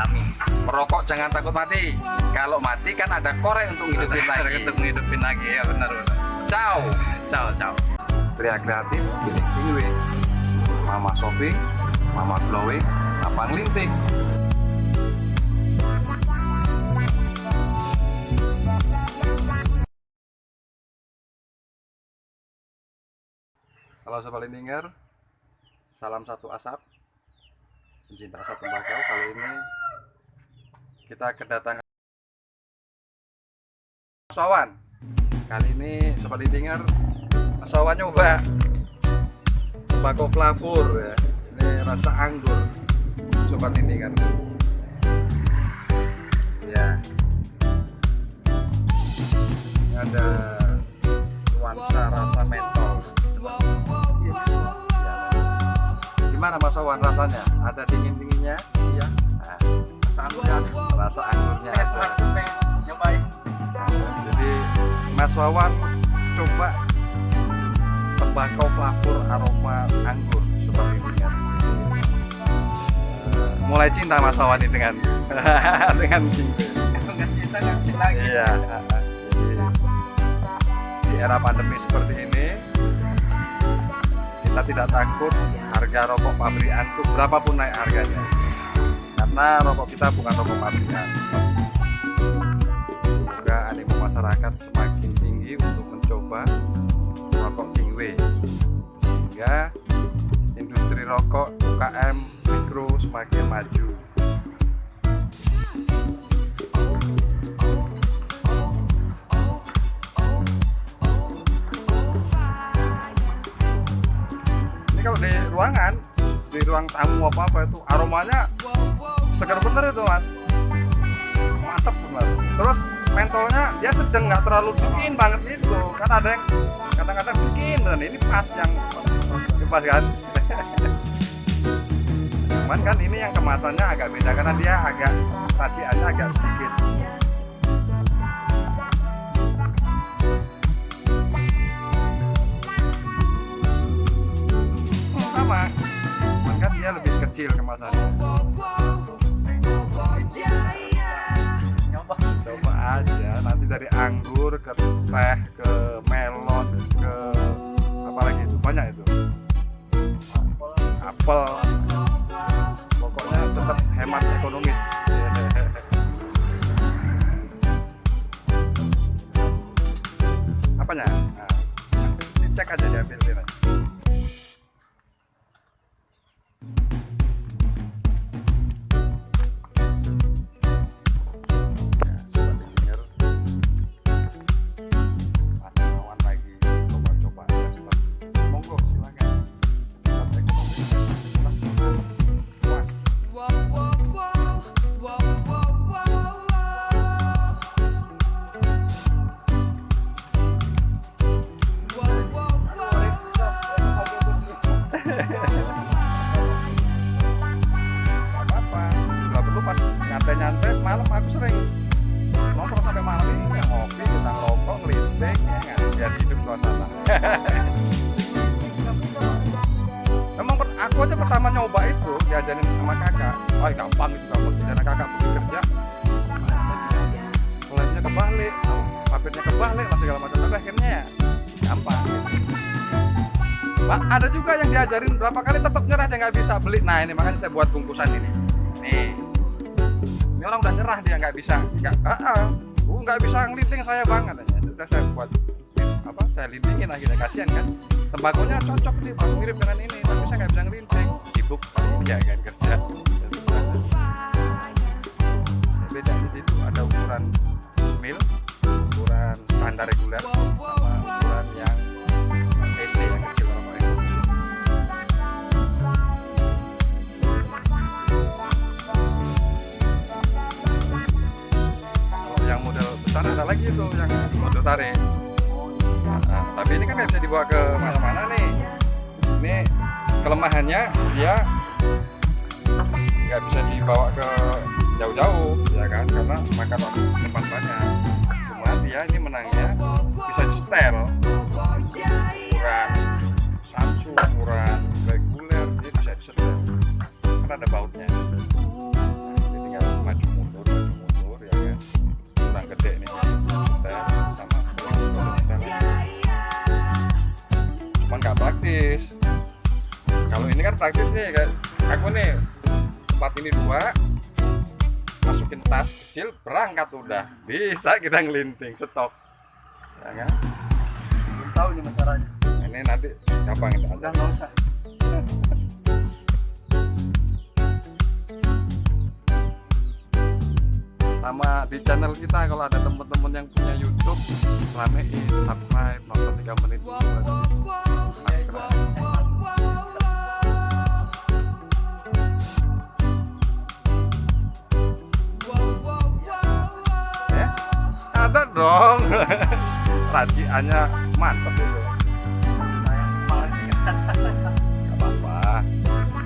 alami merokok jangan takut mati. Kalau mati kan ada korek untuk hidupin lagi. untuk ngidupin lagi. Ya benar benar. Ciao. Ciao ciao. Pria kreatif pilih Kingwe Mama Shopping Mama Glowing Lapang Linting Halo Sobat Lintinger. Salam satu asap Pencinta asap tembakau Kali ini Kita kedatangan Sawan Kali ini Sobat Lintinger Mas Wawan nyoba tembakau flavor ya. Ini rasa anggur. Sobat kan. Ya. Ini ada nuansa rasa mentol. Ya. Gimana Mas Wawan rasanya? Ada dingin-dinginnya? iya Nah, rasa anggurnya ada rasa anggurnya ada. nyobain Jadi Mas Wawan coba tembakau flavor aroma anggur seperti ini kan. Eh, mulai cinta Mas Wawan ini dengan dengan kalau nggak cinta nggak cinta lagi Iya. Jadi di era pandemi seperti ini kita tidak takut harga rokok pabrikan itu berapapun naik harganya. Karena rokok kita bukan rokok pabrikan. Semoga animo masyarakat semakin tinggi untuk mencoba rokok Kingway. Sehingga industri rokok UKM mikro semakin maju ruang tamu apa apa itu aromanya segar bener itu mas. Mantep bener terus mentolnya dia sedang nggak terlalu dingin banget gitu kan ada yang kadang-kadang dingin dan ini pas yang ini pas kan? Cuman kan ini yang kemasannya agak beda karena dia agak raciannya agak sedikit dia lebih kecil kemasannya nyoba. Coba aja nanti dari anggur ke teh ke melon ke apa lagi itu? Banyak itu. Apel. Pokoknya tetap hemat ekonomis. Apanya? Nah, nanti cek aja diambil aja Suasana. Memang aku aja pertama nyoba itu diajarin sama kakak. Wah gampang itu gampang. Karena kakak pergi kerja, lemnya kebalik, papirnya kebalik, lah segala macam. Tapi akhirnya ya gampang. Pak, ada juga yang diajarin berapa kali tetap nyerah dia nggak bisa beli. Nah ini makanya saya buat bungkusan ini. Nih, ini orang udah nyerah dia nggak bisa, nggak, ah, uh, nggak bisa ngeliting saya banget. udah saya buat? Saya lintingin akhirnya kasihan kan. Tembakonya cocok nih, baru mirip dengan ini, tapi saya nggak bisa ngelinting. Sibuk, ya kan kerja. Beda jadi itu ada ukuran mil, ukuran standar reguler, sama ukuran yang EC yang kecil. Kalau yang model besar ada lagi tuh yang model tarik. Tapi ini kan nggak bisa dibawa ke mana-mana nih. Ini kelemahannya dia nggak bisa dibawa ke jauh-jauh, ya kan? Karena makan waktu depan banyak. Cuma dia ini menangnya bisa di setel ukuran Samsung, ukuran reguler dia bisa disetel. Karena ada bautnya. Praktis. Kalau ini kan praktis nih kayak aku nih tempat ini dua masukin tas kecil berangkat udah. Bisa kita ngelinting stop. Ya kan? Belum tahu gimana caranya. ini nanti gampang ini Udah nggak usah. sama di channel kita kalau ada teman-teman yang punya YouTube ramein subscribe nonton 3 menit. Subscribe ada dong. Raciannya mantep itu. Nggak apa-apa.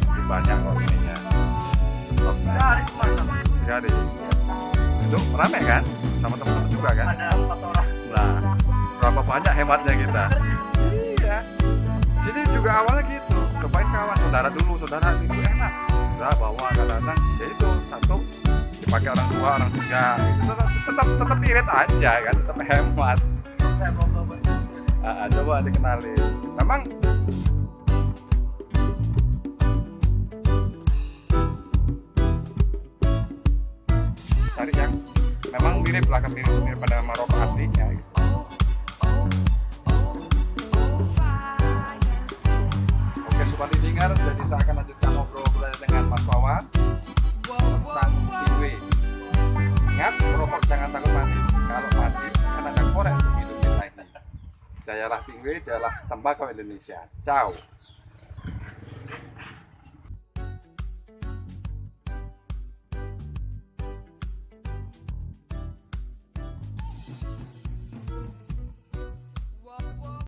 Masih banyak kok ininya. Dari hari itu rame kan? Sama teman-teman juga kan? Ada empat orang. nah berapa banyak hematnya kita? Iya. Sini juga awalnya gitu. Cobain kawan saudara dulu. Saudara itu enak. Udah bawa kadang-kadang ya itu dipakai orang dua orang tiga itu tetap tetap tetap irit aja kan tetap hemat belum coba. Coba dikenalin memang cari yang memang mirip lah mirip mirip pada Maroko aslinya gitu. Oke sobat didengar jadi saya akan lanjutkan ngobrol dengan Mas Wawan tentang tingwe ingat merokok jangan takut mati. Kalau mati ada korek untuk hidup kita ini jayalah tingwe jayalah tembakau Indonesia. Ciao